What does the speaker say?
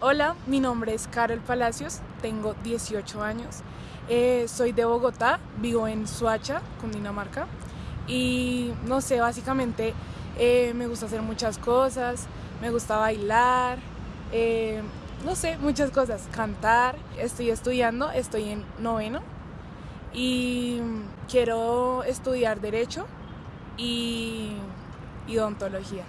Hola, mi nombre es Carol Palacios, tengo 18 años, eh, soy de Bogotá, vivo en Suacha, Cundinamarca, y no sé, básicamente eh, me gusta hacer muchas cosas, me gusta bailar, eh, no sé, muchas cosas, cantar, estoy estudiando, estoy en noveno. Y quiero estudiar derecho y odontología.